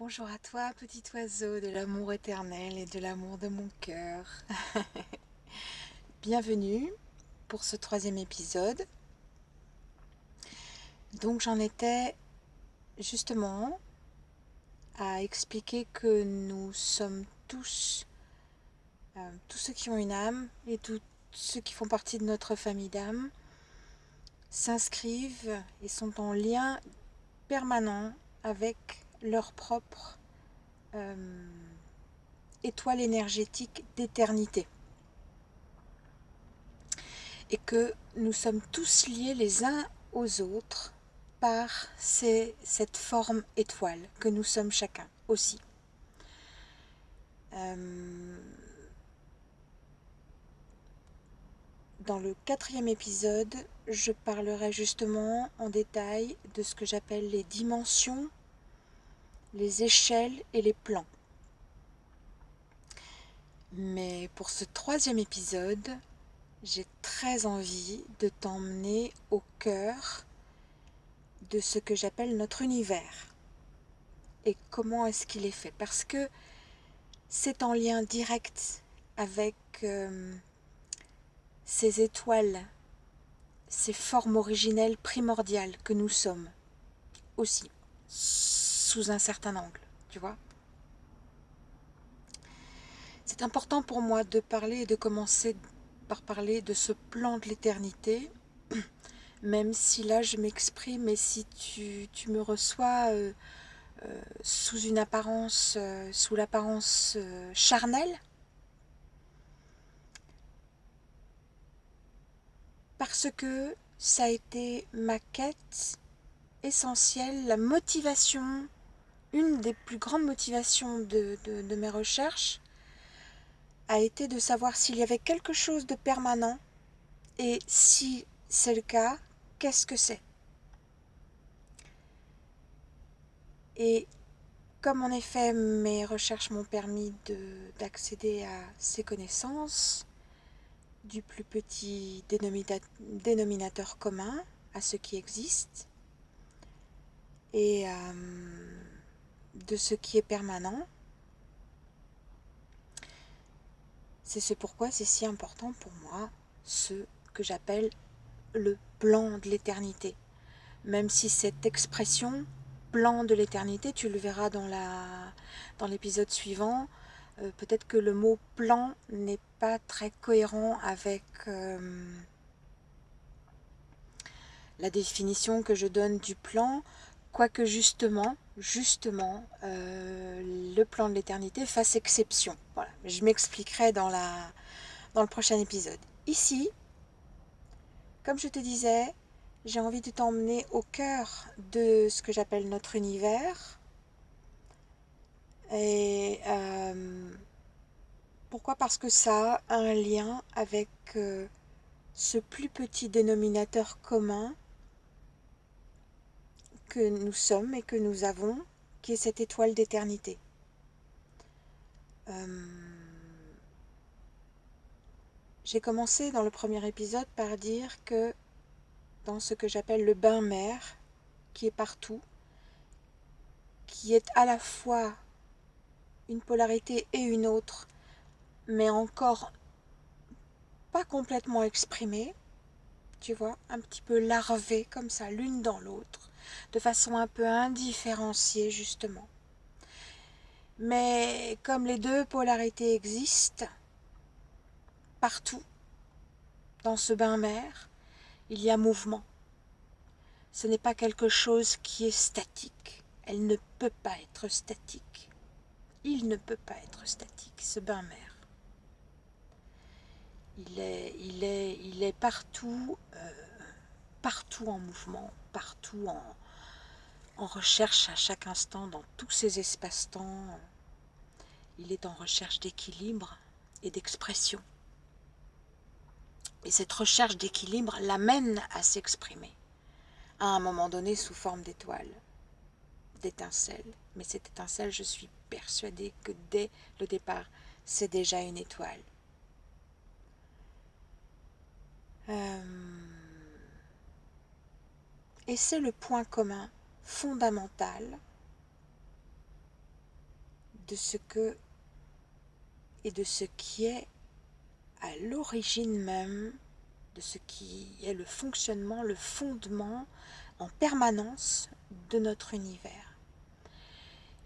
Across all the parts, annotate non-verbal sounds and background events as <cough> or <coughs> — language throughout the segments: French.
Bonjour à toi, petit oiseau de l'amour éternel et de l'amour de mon cœur. <laughs> Bienvenue pour ce troisième épisode. Donc j'en étais justement à expliquer que nous sommes tous, euh, tous ceux qui ont une âme et tous ceux qui font partie de notre famille d'âme, s'inscrivent et sont en lien permanent avec leur propre euh, étoile énergétique d'éternité. Et que nous sommes tous liés les uns aux autres par cette forme étoile que nous sommes chacun aussi. Euh, dans le quatrième épisode, je parlerai justement en détail de ce que j'appelle les dimensions les échelles et les plans. Mais pour ce troisième épisode, j'ai très envie de t'emmener au cœur de ce que j'appelle notre univers. Et comment est-ce qu'il est fait Parce que c'est en lien direct avec euh, ces étoiles, ces formes originelles primordiales que nous sommes aussi sous un certain angle, tu vois. C'est important pour moi de parler et de commencer par parler de ce plan de l'éternité, <clears throat> même si là je m'exprime et si tu, tu me reçois euh, euh, sous une apparence, euh, sous l'apparence charnelle, parce que ça a été ma quête essentielle, la motivation une des plus grandes motivations de, mes recherches a été de savoir s'il y avait quelque chose de permanent et si c'est le cas, qu'est-ce que c'est? Et comme en effet mes recherches m'ont permis d'accéder à ces connaissances, du plus petit dénominateur commun à ce qui existe, et euh, de ce qui est permanent. C'est ce pourquoi c'est si important pour moi, ce que j'appelle le plan de l'éternité. Même si cette expression, plan de l'éternité, tu le verras dans l'épisode dans suivant, euh, peut-être que le mot plan n'est pas très cohérent avec euh, la définition que je donne du plan, quoique justement, justement, euh, le plan de l'éternité fasse exception. Voilà, je m'expliquerai dans, dans le prochain épisode. Ici, comme je te disais, j'ai envie de t'emmener au cœur de ce que j'appelle notre univers. Et euh, pourquoi? Parce que ça a un lien avec euh, ce plus petit dénominateur commun que nous sommes et que nous avons, qui est cette étoile d'éternité. Euh, j'ai commencé dans le premier épisode par dire que dans ce que j'appelle le bain-mer, qui est partout, qui est à la fois une polarité et une autre, mais encore pas complètement exprimée, tu vois, un petit peu larvée comme ça, l'une dans l'autre, de façon un peu indifférenciée justement. Mais comme les deux polarités existent partout dans ce bain-mer, il y a mouvement. Ce n'est pas quelque chose qui est statique. Elle ne peut pas être statique. Il ne peut pas être statique, ce bain-mer. Il est, il, est, il est partout, euh, partout en mouvement, partout en, en recherche à chaque instant dans tous ces espaces-temps. Il est en recherche d'équilibre et d'expression. Et cette recherche d'équilibre l'amène à s'exprimer, à un moment donné sous forme d'étoile, d'étincelle. Mais cette étincelle, je suis persuadée que dès le départ, c'est déjà une étoile. Euh, et c'est le point commun fondamental de ce que et de ce qui est à l'origine même de ce qui est le fonctionnement, le fondement en permanence de notre univers.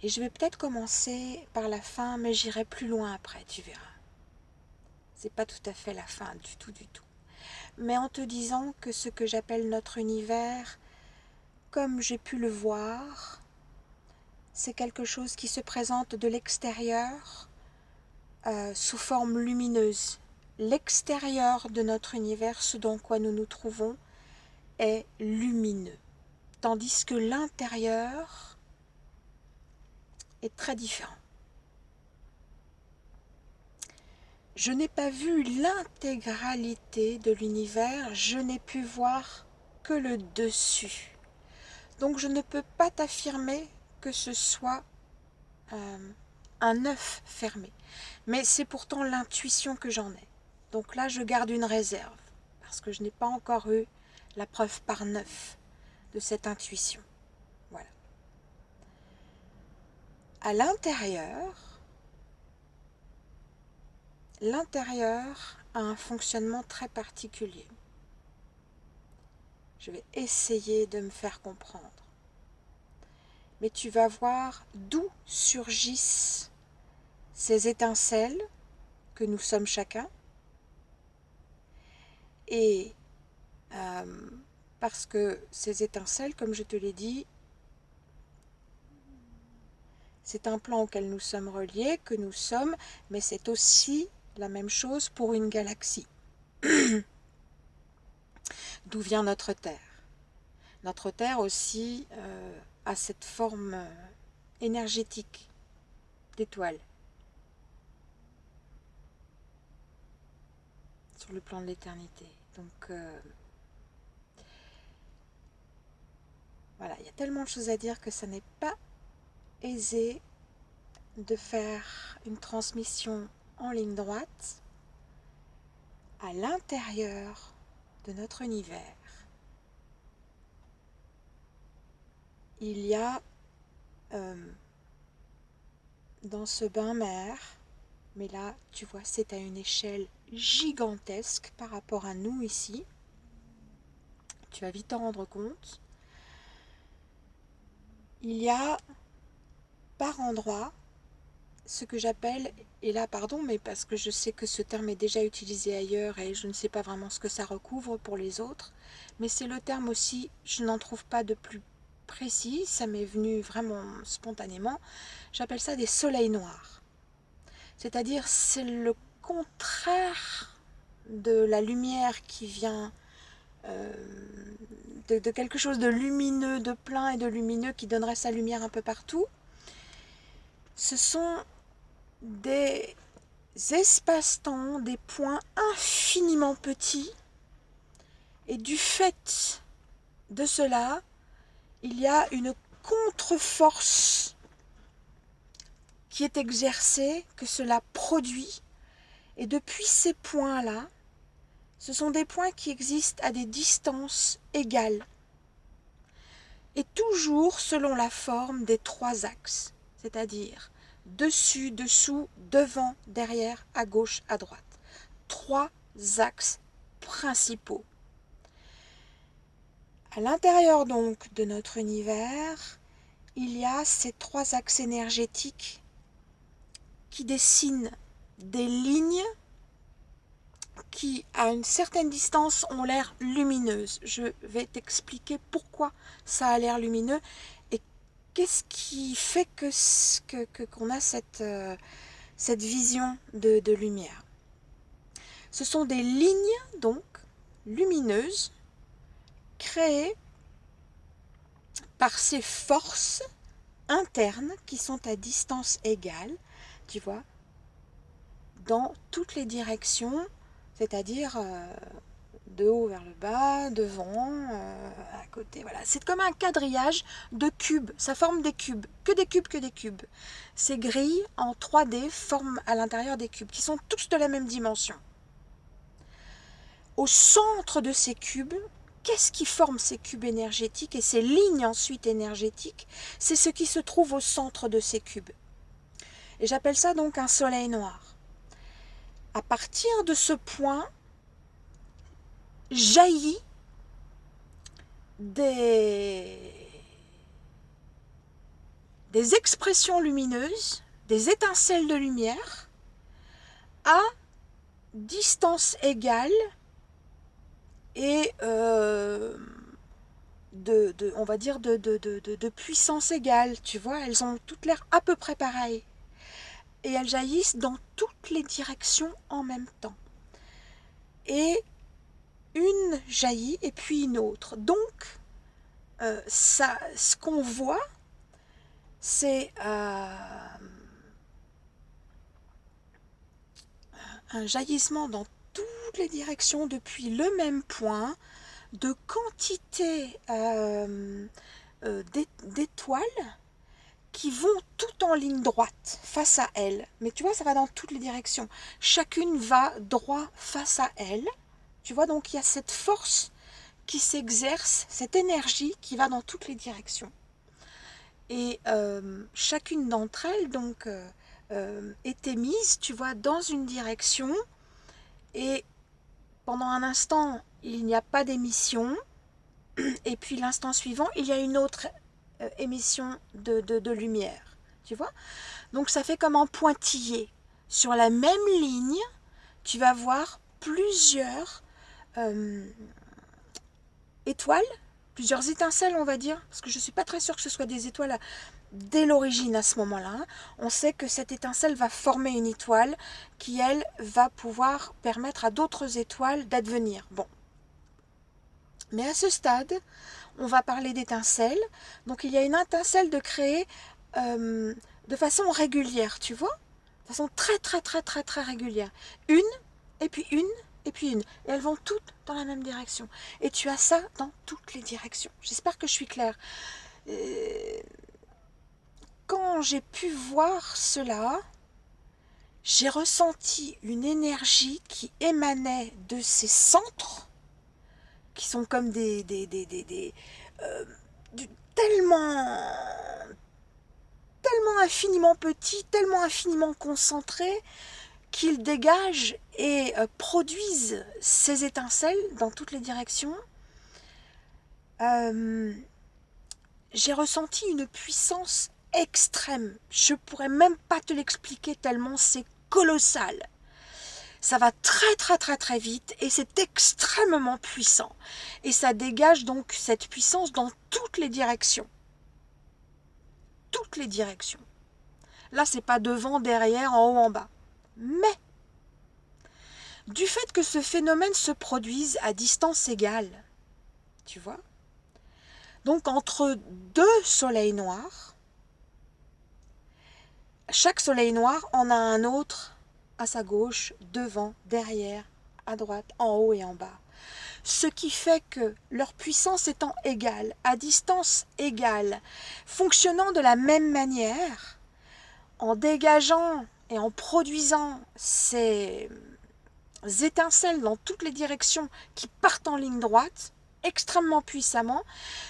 Et je vais peut-être commencer par la fin, mais j'irai plus loin après, tu verras. C'est pas tout à fait la fin, du tout, du tout. Mais en te disant que ce que j'appelle notre univers, comme j'ai pu le voir, c'est quelque chose qui se présente de l'extérieur euh, sous forme lumineuse. L'extérieur de notre univers, ce dans quoi nous nous trouvons, est lumineux, tandis que l'intérieur est très différent. Je n'ai pas vu l'intégralité de l'univers, je n'ai pu voir que le dessus. Donc je ne peux pas t'affirmer que ce soit euh, un œuf fermé. Mais c'est pourtant l'intuition que j'en ai. Donc là, je garde une réserve, parce que je n'ai pas encore eu la preuve par neuf de cette intuition. Voilà. À l'intérieur, l'intérieur a un fonctionnement très particulier. Je vais essayer de me faire comprendre. Mais tu vas voir d'où surgissent ces étincelles que nous sommes chacun. Et euh, parce que ces étincelles, comme je te l'ai dit, c'est un plan auquel nous sommes reliés, que nous sommes, mais c'est aussi la même chose pour une galaxie. <coughs> D'où vient notre Terre? Notre Terre aussi euh, a cette forme euh, énergétique d'étoile. Sur le plan de l'éternité. Donc, euh, voilà, il y a tellement de choses à dire que ça n'est pas aisé de faire une transmission en ligne droite à l'intérieur de notre univers. Il y a euh, dans ce bain-mer, mais là, tu vois, c'est à une échelle gigantesque par rapport à nous ici. Tu vas vite t'en rendre compte. Il y a par endroit ce que j'appelle, et là pardon, mais parce que je sais que ce terme est déjà utilisé ailleurs et je ne sais pas vraiment ce que ça recouvre pour les autres, mais c'est le terme aussi, je n'en trouve pas de plus précis, ça m'est venu vraiment spontanément, j'appelle ça des soleils noirs. C'est-à-dire c'est le contraire de la lumière qui vient euh, de, de quelque chose de lumineux, de plein et de lumineux qui donnerait sa lumière un peu partout. Ce sont des espaces-temps, des points infiniment petits. Et du fait de cela, il y a une contre-force qui est exercée, que cela produit. Et depuis ces points-là, ce sont des points qui existent à des distances égales. Et toujours selon la forme des trois axes, c'est-à-dire dessus, dessous, devant, derrière, à gauche, à droite. Trois axes principaux. À l'intérieur donc de notre univers, il y a ces trois axes énergétiques qui dessinent des lignes qui, à une certaine distance, ont l'air lumineuses. Je vais t'expliquer pourquoi ça a l'air lumineux qu'est-ce qui fait que qu'on a cette, euh, vision de lumière Ce sont des lignes, donc, lumineuses, créées par ces forces internes qui sont à distance égale, tu vois, dans toutes les directions, c'est-à-dire euh, de haut vers le bas, devant, euh, à côté. Voilà, c'est comme un quadrillage de cubes. Ça forme des cubes, que des cubes, que des cubes. Ces grilles en 3D forment à l'intérieur des cubes qui sont tous de la même dimension. Au centre de ces cubes, qu'est-ce qui forme ces cubes énergétiques et ces lignes ensuite énergétiques? C'est ce qui se trouve au centre de ces cubes. Et j'appelle ça donc un soleil noir. À partir de ce point, jaillit des, des expressions lumineuses, des étincelles de lumière à distance égale et euh, de, on va dire de, puissance égale, tu vois, elles ont toutes l'air à peu près pareilles. Et elles jaillissent dans toutes les directions en même temps. Et une jaillit et puis une autre. Donc, euh, ça, ce qu'on voit, c'est euh, un jaillissement dans toutes les directions depuis le même point, de quantité euh, d'étoiles qui vont tout en ligne droite face à elle. Mais tu vois, ça va dans toutes les directions. Chacune va droit face à elle. Tu vois, donc il y a cette force qui s'exerce, cette énergie qui va dans toutes les directions. Et euh, chacune d'entre elles, donc, euh, euh, est émise, tu vois, dans une direction. Et pendant un instant, il n'y a pas d'émission. <clears throat> Et puis l'instant suivant, il y a une autre émission de, de, lumière. Tu vois? Donc ça fait comme en pointillé. Sur la même ligne, tu vas voir plusieurs euh, étoiles, plusieurs étincelles on va dire, parce que je ne suis pas très sûre que ce soit des étoiles dès l'origine à ce moment-là. On sait que cette étincelle va former une étoile qui, elle, va pouvoir permettre à d'autres étoiles d'advenir. Bon. Mais à ce stade, on va parler d'étincelles. Donc il y a une étincelle de créer euh, de façon régulière, tu vois? De façon très très très très très régulière. Une, et puis une, et puis une. Et elles vont toutes dans la même direction. Et tu as ça dans toutes les directions. J'espère que je suis claire. Euh, quand j'ai pu voir cela, j'ai ressenti une énergie qui émanait de ces centres, qui sont comme des... des, des, des, euh, tellement tellement infiniment petits, tellement infiniment concentrés, qu'ils dégagent et euh, produisent ces étincelles dans toutes les directions, euh, j'ai ressenti une puissance extrême. Je pourrais même pas te l'expliquer tellement c'est colossal. Ça va très très très très vite et c'est extrêmement puissant. Et ça dégage donc cette puissance dans toutes les directions. Toutes les directions. Là, c'est pas devant, derrière, en haut, en bas. Mais, du fait que ce phénomène se produise à distance égale, tu vois, donc entre deux soleils noirs, chaque soleil noir en a un autre à sa gauche, devant, derrière, à droite, en haut et en bas. Ce qui fait que leur puissance étant égale, à distance égale, fonctionnant de la même manière, en dégageant et en produisant ces étincelles dans toutes les directions qui partent en ligne droite, extrêmement puissamment,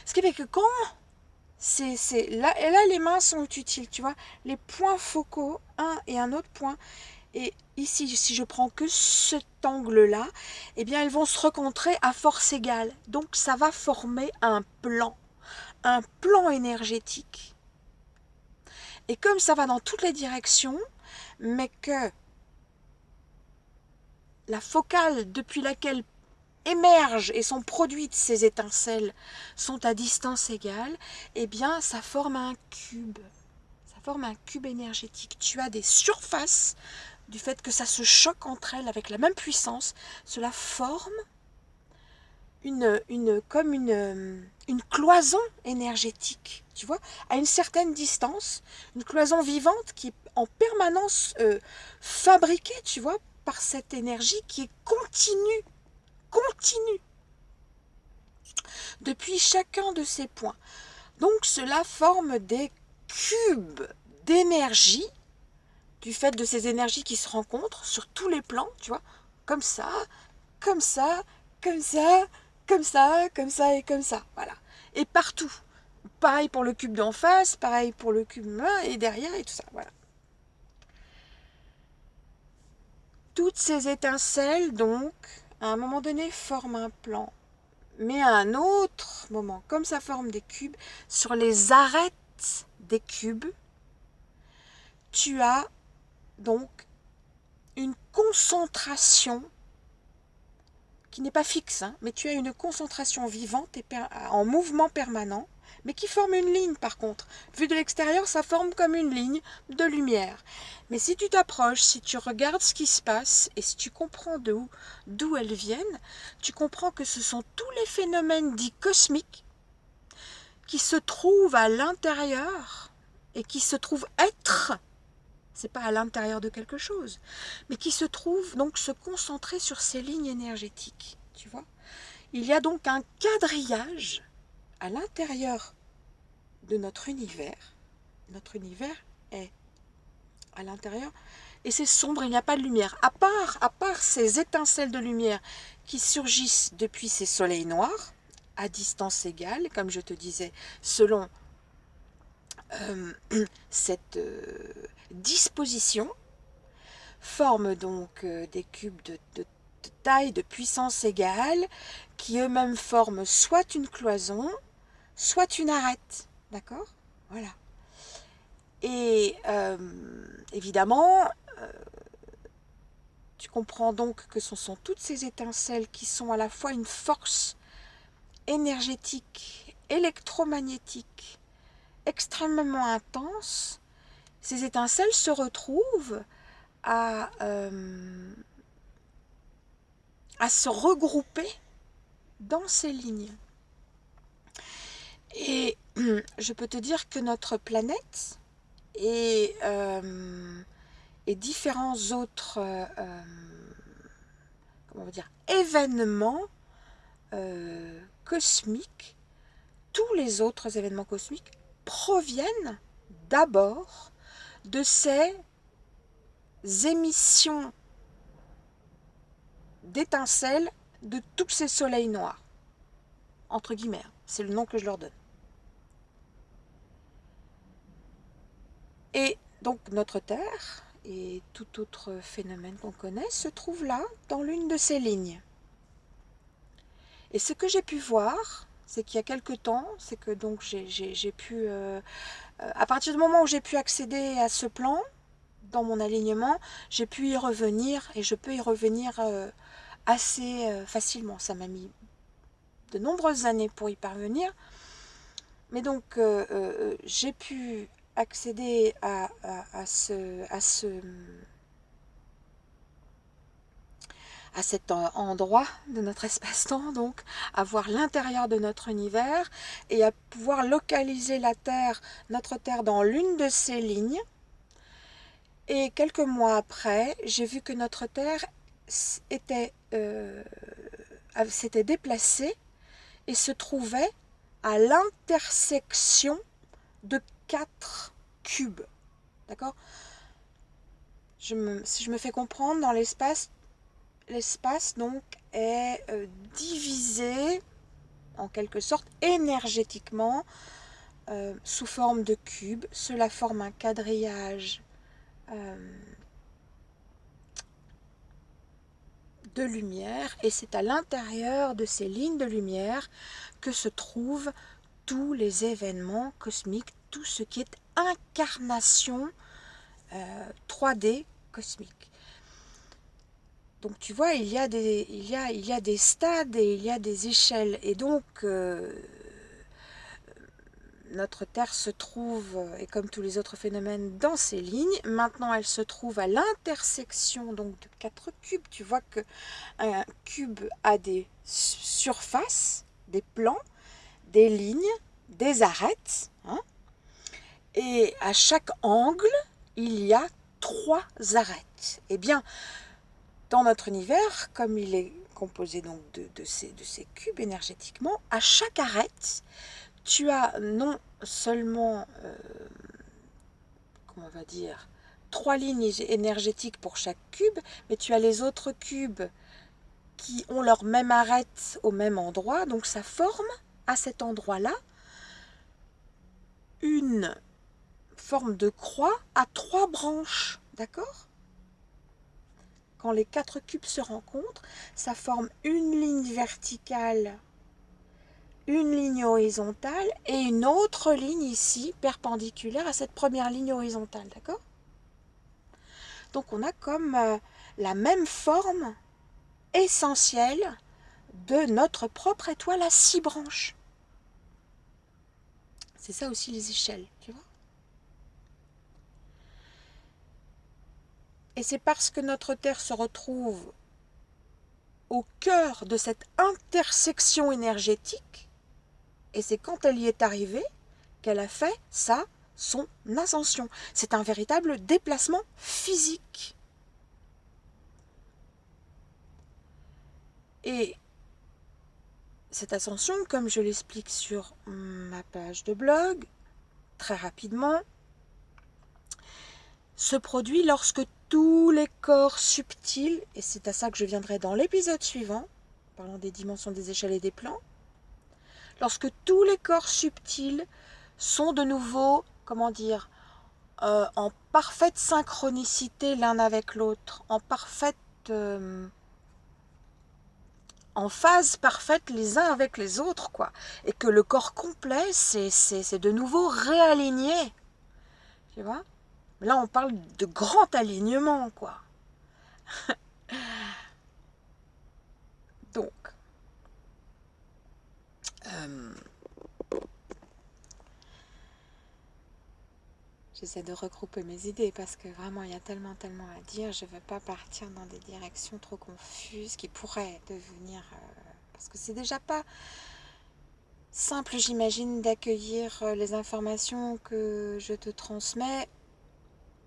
ce qui fait que quand c'est là, les mains sont utiles, tu vois, les points focaux, un et un autre point, et ici, si je prends que cet angle-là, eh bien, elles vont se rencontrer à force égale. Donc, ça va former un plan, un plan énergétique. Et comme ça va dans toutes les directions, mais que la focale depuis laquelle émergent et sont produites ces étincelles sont à distance égale, eh bien ça forme un cube. Ça forme un cube énergétique. Tu as des surfaces du fait que ça se choque entre elles avec la même puissance. Cela forme une, une, comme une, une cloison énergétique, tu vois, à une certaine distance, une cloison vivante qui est en permanence euh, fabriquée, tu vois, par cette énergie qui est continue, continue, depuis chacun de ces points. Donc cela forme des cubes d'énergie, du fait de ces énergies qui se rencontrent sur tous les plans, tu vois, comme ça, comme ça, comme ça, comme ça, comme ça et comme ça, voilà. Et partout. Pareil pour le cube d'en face, pareil pour le cube et derrière et tout ça, voilà. Toutes ces étincelles, donc, à un moment donné, forment un plan. Mais à un autre moment, comme ça forme des cubes, sur les arêtes des cubes, tu as donc une concentration qui n'est pas fixe, hein, mais tu as une concentration vivante et en mouvement permanent, mais qui forme une ligne par contre. Vu de l'extérieur, ça forme comme une ligne de lumière. Mais si tu t'approches, si tu regardes ce qui se passe et si tu comprends d'où elles viennent, tu comprends que ce sont tous les phénomènes dits cosmiques qui se trouvent à l'intérieur et qui se trouvent être c'est pas à l'intérieur de quelque chose, mais qui se trouve donc se concentrer sur ces lignes énergétiques, tu vois. Il y a donc un quadrillage à l'intérieur de notre univers. Notre univers est à l'intérieur et c'est sombre, il n'y a pas de lumière. À part, à part ces étincelles de lumière qui surgissent depuis ces soleils noirs, à distance égale, comme je te disais, selon euh, <clears throat> cette euh, disposition forme donc euh, des cubes de, taille, de puissance égale, qui eux-mêmes forment soit une cloison, soit une arête. D'accord? Voilà. Et évidemment, tu comprends donc que ce sont toutes ces étincelles qui sont à la fois une force énergétique, électromagnétique, extrêmement intense, ces étincelles se retrouvent à, euh, à se regrouper dans ces lignes. Et je peux te dire que notre planète et, euh, différents autres euh, dire, événements cosmiques, tous les autres événements cosmiques proviennent d'abord de ces émissions d'étincelles de tous ces soleils noirs. Entre guillemets, hein, c'est le nom que je leur donne. Et donc notre Terre et tout autre phénomène qu'on connaît se trouve là, dans l'une de ces lignes. Et ce que j'ai pu voir, c'est qu'il y a quelque temps, c'est que donc j'ai pu, euh, euh, à partir du moment où j'ai pu accéder à ce plan, dans mon alignement, j'ai pu y revenir et je peux y revenir euh, assez facilement. Ça m'a mis de nombreuses années pour y parvenir. Mais donc, j'ai pu accéder à, ce, cet endroit de notre espace-temps, donc à voir l'intérieur de notre univers et à pouvoir localiser la Terre, notre Terre dans l'une de ces lignes. Et quelques mois après, j'ai vu que notre Terre euh, s'était déplacée et se trouvait à l'intersection de quatre cubes. D'accord? Si je me fais comprendre, dans l'espace, l'espace donc est euh, divisé en quelque sorte énergétiquement euh, sous forme de cubes. Cela forme un quadrillage euh, de lumière et c'est à l'intérieur de ces lignes de lumière que se trouvent tous les événements cosmiques, tout ce qui est incarnation 3D cosmique. Donc tu vois, il y, a des, il, y a, il y a des stades et il y a des échelles. Et donc, euh, notre Terre se trouve, et comme tous les autres phénomènes, dans ces lignes. Maintenant, elle se trouve à l'intersection donc de quatre cubes. Tu vois qu'un cube a des surfaces, des plans, des lignes, des arêtes. Et à chaque angle, il y a trois arêtes. Eh bien, dans notre univers, comme il est composé donc de, ces, cubes énergétiquement, à chaque arête, tu as non seulement, euh, on va dire, trois lignes énergétiques pour chaque cube, mais tu as les autres cubes qui ont leur même arête au même endroit, donc ça forme à cet endroit-là une forme de croix à trois branches, d'accord? Quand les quatre cubes se rencontrent, ça forme une ligne verticale, une ligne horizontale et une autre ligne ici perpendiculaire à cette première ligne horizontale, d'accord? Donc on a comme euh, la même forme essentielle de notre propre étoile à six branches. C'est ça aussi les échelles, tu vois? Et c'est parce que notre Terre se retrouve au cœur de cette intersection énergétique, et c'est quand elle y est arrivée qu'elle a fait ça, son ascension. C'est un véritable déplacement physique. Et cette ascension, comme je l'explique sur ma page de blog, très rapidement, se produit lorsque tous les corps subtils, et c'est à ça que je viendrai dans l'épisode suivant, parlant des dimensions des échelles et des plans, lorsque tous les corps subtils sont de nouveau, comment dire, euh, en parfaite synchronicité l'un avec l'autre, en parfaite... Euh, en phase parfaite les uns avec les autres, quoi. Et que le corps complet, c'est de nouveau réaligné. Tu vois? Là, on parle de grand alignement, quoi. <laughs> Donc, euh, j'essaie de regrouper mes idées parce que vraiment, il y a tellement, tellement à dire. Je ne veux pas partir dans des directions trop confuses qui pourraient devenir... Euh, parce que c'est déjà pas simple, j'imagine, d'accueillir euh, les informations que je te transmets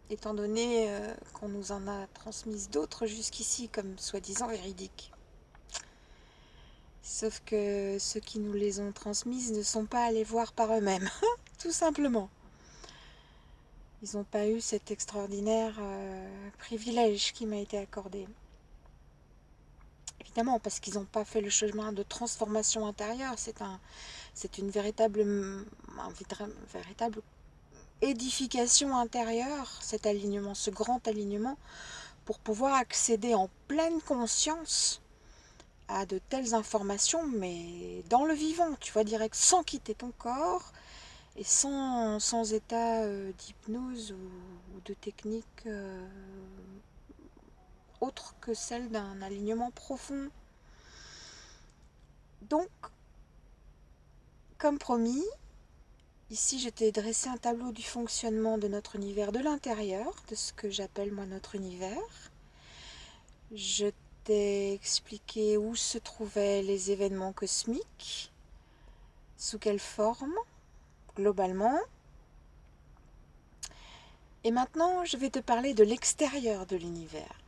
étant donné euh, qu'on nous en a transmises d'autres jusqu'ici comme soi-disant véridiques. Sauf que ceux qui nous les ont transmises ne sont pas allés voir par eux-mêmes, <laughs> tout simplement. Ils n'ont pas eu cet extraordinaire euh, privilège qui m'a été accordé. Évidemment, parce qu'ils n'ont pas fait le chemin de transformation intérieure. C'est un, une véritable, un véritable édification intérieure, cet alignement, ce grand alignement, pour pouvoir accéder en pleine conscience à de telles informations, mais dans le vivant, tu vois, direct, sans quitter ton corps et sans, sans état euh, d'hypnose ou, de technique euh, autre que celle d'un alignement profond. Donc, comme promis, Ici, je t'ai dressé un tableau du fonctionnement de notre univers de l'intérieur, de ce que j'appelle moi notre univers. Je t'ai expliqué où se trouvaient les événements cosmiques, sous quelle forme, globalement. Et maintenant, je vais te parler de l'extérieur de l'univers.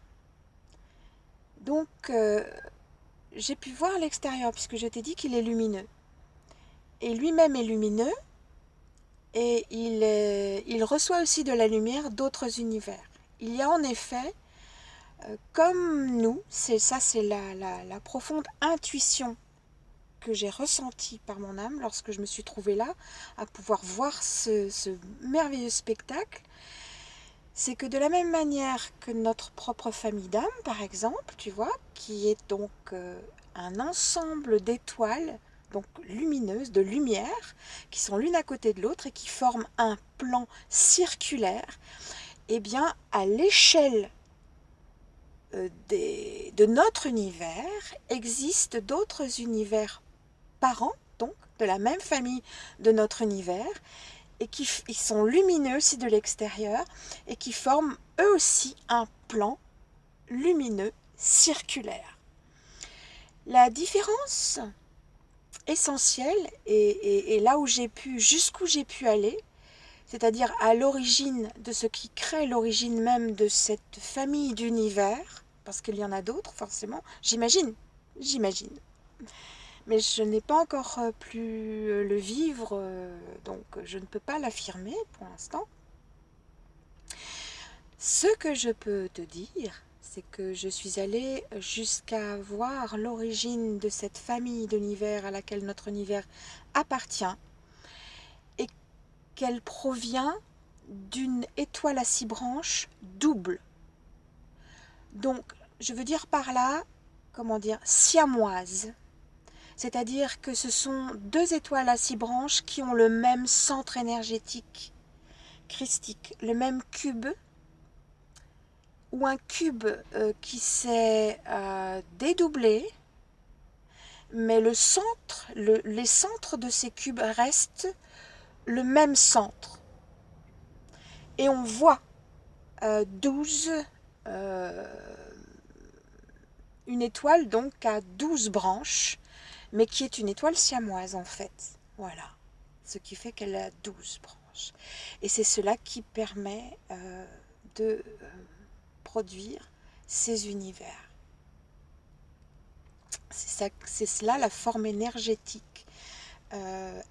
Donc, euh, j'ai pu voir l'extérieur puisque je t'ai dit qu'il est lumineux. Et lui-même est lumineux, et il, reçoit aussi de la lumière d'autres univers. Il y a en effet, euh, comme nous, c'est ça c'est la, profonde intuition que j'ai ressentie par mon âme lorsque je me suis trouvée là, à pouvoir voir ce, merveilleux spectacle, c'est que de la même manière que notre propre famille d'âmes, par exemple, tu vois, qui est donc euh, un ensemble d'étoiles donc lumineuses, de lumière, qui sont l'une à côté de l'autre et qui forment un plan circulaire, eh bien, à l'échelle euh, de notre univers, existent d'autres univers parents, donc de la même famille de notre univers, et qui ils sont lumineux aussi de l'extérieur, et qui forment eux aussi un plan lumineux circulaire. La différence essentiel et, là où j'ai pu, jusqu'où j'ai pu aller, c'est-à-dire à, l'origine de ce qui crée l'origine même de cette famille d'univers, parce qu'il y en a d'autres forcément, j'imagine, j'imagine. Mais je n'ai pas encore euh, pu euh, le vivre, euh, donc je ne peux pas l'affirmer pour l'instant. Ce que je peux te dire, c'est que je suis allée jusqu'à voir l'origine de cette famille d'univers à laquelle notre univers appartient et qu'elle provient d'une étoile à six branches double. Donc, je veux dire par là, comment dire, siamoises. C'est-à-dire que ce sont deux étoiles à six branches qui ont le même centre énergétique christique, le même cube, ou un cube euh, qui s'est euh, dédoublé, mais le centre, les centres de ces cubes restent le même centre. Et on voit euh, 12 une étoile donc à 12 branches mais qui est une étoile siamoise en fait. Voilà. Ce qui fait qu'elle a 12 branches. Et c'est cela qui permet euh, de euh, produire ces univers. C'est cela la forme énergétique euh,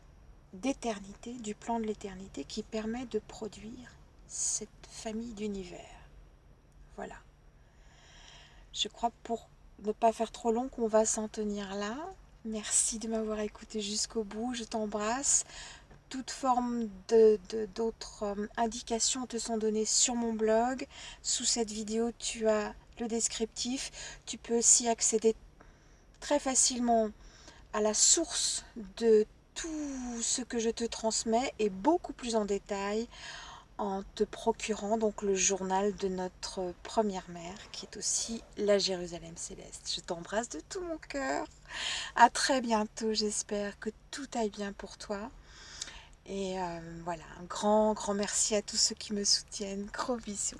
d'éternité, du plan de l'éternité, qui permet de produire cette famille d'univers. Voilà. Je crois pour ne pas faire trop long qu'on va s'en tenir là. Merci de m'avoir écouté jusqu'au bout. Je t'embrasse. Toute forme d'autres euh, indications te sont données sur mon blog. Sous cette vidéo, tu as le descriptif. Tu peux aussi accéder très facilement à la source de tout ce que je te transmets et beaucoup plus en détail en te procurant donc le journal de notre première mère qui est aussi la Jérusalem céleste. Je t'embrasse de tout mon cœur. À très bientôt, j'espère que tout aille bien pour toi. Et euh, voilà, un grand, grand merci à tous ceux qui me soutiennent. Gros bisous.